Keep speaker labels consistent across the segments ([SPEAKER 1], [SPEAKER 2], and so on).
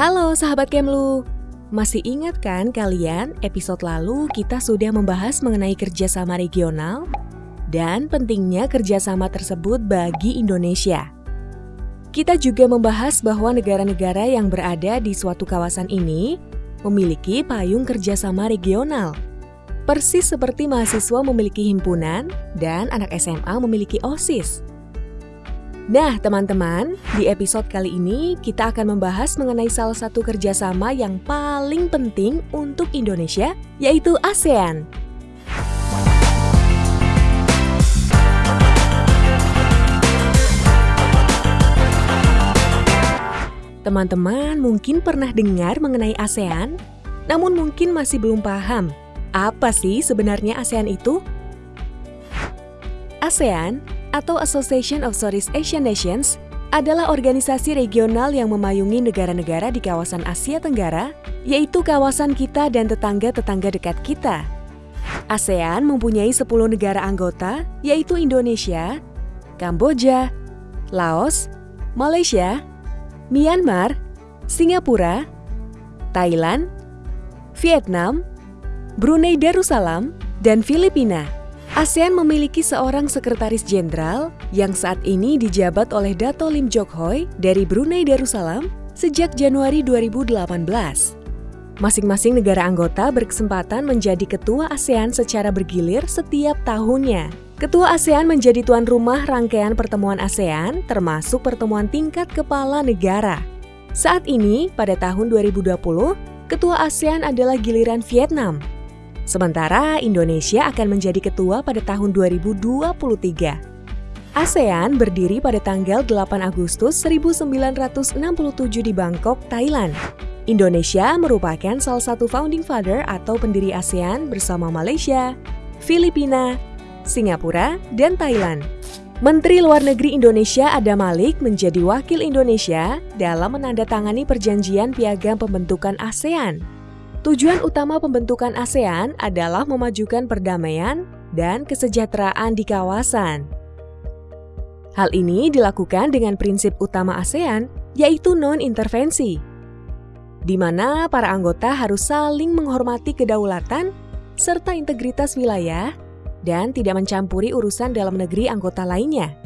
[SPEAKER 1] Halo sahabat Kemlu, masih ingat kan kalian episode lalu kita sudah membahas mengenai kerjasama regional dan pentingnya kerjasama tersebut bagi Indonesia. Kita juga membahas bahwa negara-negara yang berada di suatu kawasan ini memiliki payung kerjasama regional. Persis seperti mahasiswa memiliki himpunan dan anak SMA memiliki OSIS. Nah, teman-teman, di episode kali ini kita akan membahas mengenai salah satu kerjasama yang paling penting untuk Indonesia, yaitu ASEAN. Teman-teman mungkin pernah dengar mengenai ASEAN, namun mungkin masih belum paham apa sih sebenarnya ASEAN itu? ASEAN atau Association of Southeast Asian Nations adalah organisasi regional yang memayungi negara-negara di kawasan Asia Tenggara, yaitu kawasan kita dan tetangga-tetangga dekat kita. ASEAN mempunyai 10 negara anggota, yaitu Indonesia, Kamboja, Laos, Malaysia, Myanmar, Singapura, Thailand, Vietnam, Brunei Darussalam, dan Filipina. ASEAN memiliki seorang sekretaris jenderal yang saat ini dijabat oleh Dato Lim Jok Hoi dari Brunei Darussalam sejak Januari 2018. Masing-masing negara anggota berkesempatan menjadi ketua ASEAN secara bergilir setiap tahunnya. Ketua ASEAN menjadi tuan rumah rangkaian pertemuan ASEAN, termasuk pertemuan tingkat kepala negara. Saat ini, pada tahun 2020, Ketua ASEAN adalah giliran Vietnam. Sementara Indonesia akan menjadi ketua pada tahun 2023. ASEAN berdiri pada tanggal 8 Agustus 1967 di Bangkok, Thailand. Indonesia merupakan salah satu founding father atau pendiri ASEAN bersama Malaysia, Filipina, Singapura, dan Thailand. Menteri Luar Negeri Indonesia Ada Malik menjadi wakil Indonesia dalam menandatangani perjanjian piagam pembentukan ASEAN. Tujuan utama pembentukan ASEAN adalah memajukan perdamaian dan kesejahteraan di kawasan. Hal ini dilakukan dengan prinsip utama ASEAN, yaitu non-intervensi, di mana para anggota harus saling menghormati kedaulatan serta integritas wilayah dan tidak mencampuri urusan dalam negeri anggota lainnya.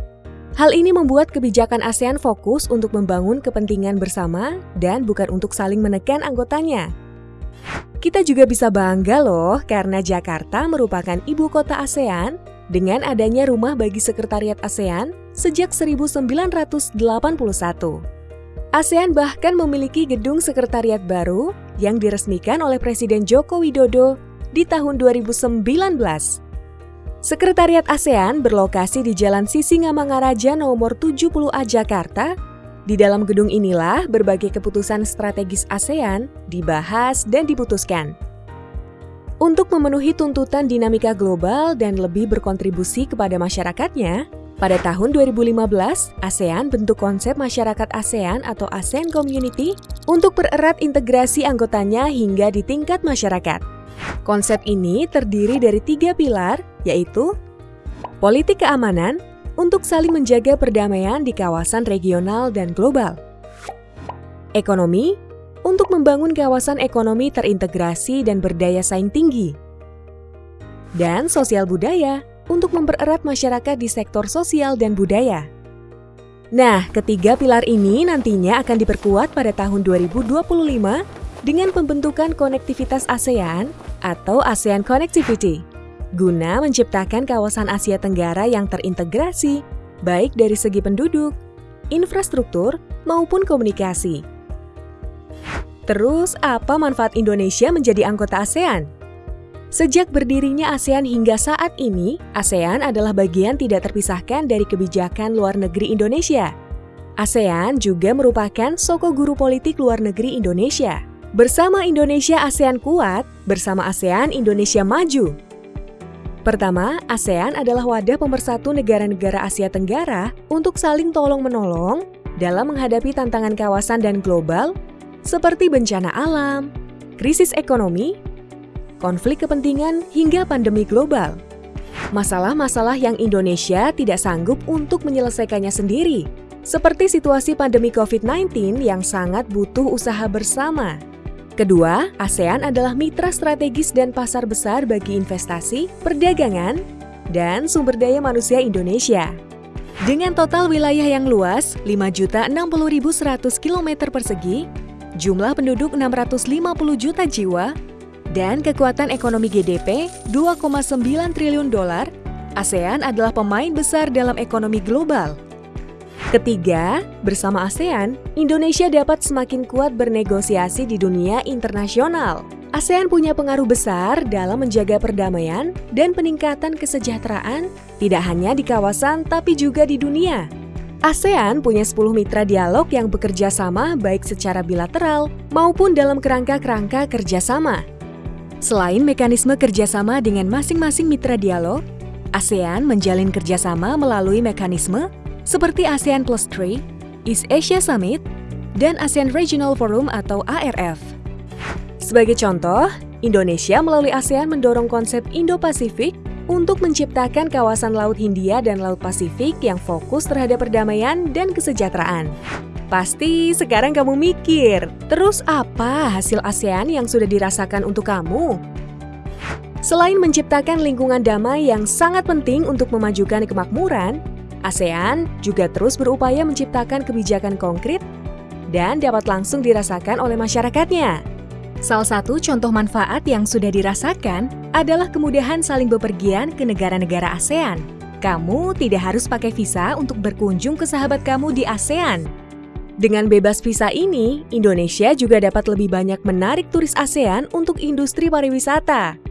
[SPEAKER 1] Hal ini membuat kebijakan ASEAN fokus untuk membangun kepentingan bersama dan bukan untuk saling menekan anggotanya. Kita juga bisa bangga loh karena Jakarta merupakan ibu kota ASEAN dengan adanya rumah bagi sekretariat ASEAN sejak 1981. ASEAN bahkan memiliki gedung sekretariat baru yang diresmikan oleh Presiden Joko Widodo di tahun 2019. Sekretariat ASEAN berlokasi di Jalan Sisingamangaraja nomor 70A Jakarta. Di dalam gedung inilah berbagai keputusan strategis ASEAN dibahas dan diputuskan. Untuk memenuhi tuntutan dinamika global dan lebih berkontribusi kepada masyarakatnya, pada tahun 2015, ASEAN bentuk konsep masyarakat ASEAN atau ASEAN Community untuk pererat integrasi anggotanya hingga di tingkat masyarakat. Konsep ini terdiri dari tiga pilar, yaitu politik keamanan untuk saling menjaga perdamaian di kawasan regional dan global, ekonomi untuk membangun kawasan ekonomi terintegrasi dan berdaya saing tinggi, dan sosial budaya untuk mempererat masyarakat di sektor sosial dan budaya. Nah, ketiga pilar ini nantinya akan diperkuat pada tahun 2025 dengan pembentukan konektivitas ASEAN atau ASEAN Connectivity guna menciptakan kawasan Asia Tenggara yang terintegrasi, baik dari segi penduduk, infrastruktur, maupun komunikasi. Terus, apa manfaat Indonesia menjadi anggota ASEAN? Sejak berdirinya ASEAN hingga saat ini, ASEAN adalah bagian tidak terpisahkan dari kebijakan luar negeri Indonesia. ASEAN juga merupakan soko guru politik luar negeri Indonesia. Bersama Indonesia ASEAN kuat, bersama ASEAN Indonesia maju. Pertama, ASEAN adalah wadah pemersatu negara-negara Asia Tenggara untuk saling tolong-menolong dalam menghadapi tantangan kawasan dan global seperti bencana alam, krisis ekonomi, konflik kepentingan, hingga pandemi global. Masalah-masalah yang Indonesia tidak sanggup untuk menyelesaikannya sendiri. seperti situasi pandemi COVID-19 yang sangat butuh usaha bersama. Kedua, ASEAN adalah mitra strategis dan pasar besar bagi investasi, perdagangan, dan sumber daya manusia Indonesia. Dengan total wilayah yang luas 5.060.100 km persegi, jumlah penduduk 650 juta jiwa, dan kekuatan ekonomi GDP 2,9 triliun dolar, ASEAN adalah pemain besar dalam ekonomi global. Ketiga, bersama ASEAN, Indonesia dapat semakin kuat bernegosiasi di dunia internasional. ASEAN punya pengaruh besar dalam menjaga perdamaian dan peningkatan kesejahteraan tidak hanya di kawasan tapi juga di dunia. ASEAN punya 10 mitra dialog yang bekerja sama baik secara bilateral maupun dalam kerangka-kerangka kerjasama. Selain mekanisme kerjasama dengan masing-masing mitra dialog, ASEAN menjalin kerjasama melalui mekanisme seperti ASEAN Plus 3, East Asia Summit, dan ASEAN Regional Forum atau ARF. Sebagai contoh, Indonesia melalui ASEAN mendorong konsep Indo-Pasifik untuk menciptakan kawasan Laut Hindia dan Laut Pasifik yang fokus terhadap perdamaian dan kesejahteraan. Pasti sekarang kamu mikir, terus apa hasil ASEAN yang sudah dirasakan untuk kamu? Selain menciptakan lingkungan damai yang sangat penting untuk memajukan kemakmuran, ASEAN juga terus berupaya menciptakan kebijakan konkret dan dapat langsung dirasakan oleh masyarakatnya. Salah satu contoh manfaat yang sudah dirasakan adalah kemudahan saling bepergian ke negara-negara ASEAN. Kamu tidak harus pakai visa untuk berkunjung ke sahabat kamu di ASEAN. Dengan bebas visa ini, Indonesia juga dapat lebih banyak menarik turis ASEAN untuk industri pariwisata.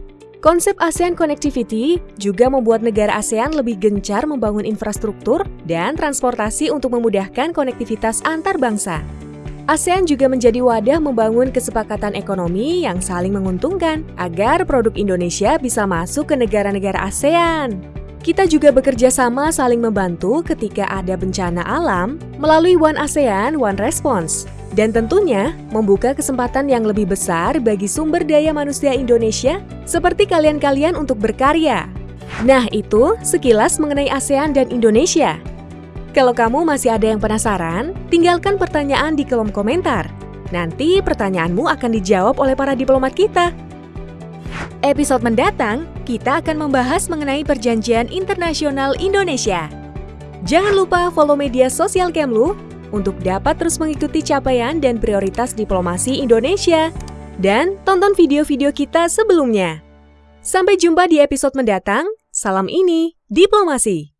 [SPEAKER 1] Konsep ASEAN Connectivity juga membuat negara ASEAN lebih gencar membangun infrastruktur dan transportasi untuk memudahkan konektivitas antar bangsa. ASEAN juga menjadi wadah membangun kesepakatan ekonomi yang saling menguntungkan agar produk Indonesia bisa masuk ke negara-negara ASEAN. Kita juga bekerja sama saling membantu ketika ada bencana alam melalui One ASEAN, One Response dan tentunya membuka kesempatan yang lebih besar bagi sumber daya manusia Indonesia seperti kalian-kalian untuk berkarya. Nah itu sekilas mengenai ASEAN dan Indonesia. Kalau kamu masih ada yang penasaran, tinggalkan pertanyaan di kolom komentar. Nanti pertanyaanmu akan dijawab oleh para diplomat kita. Episode mendatang, kita akan membahas mengenai Perjanjian Internasional Indonesia. Jangan lupa follow media sosial Kemlu untuk dapat terus mengikuti capaian dan prioritas diplomasi Indonesia. Dan tonton video-video kita sebelumnya. Sampai jumpa di episode mendatang. Salam ini, Diplomasi.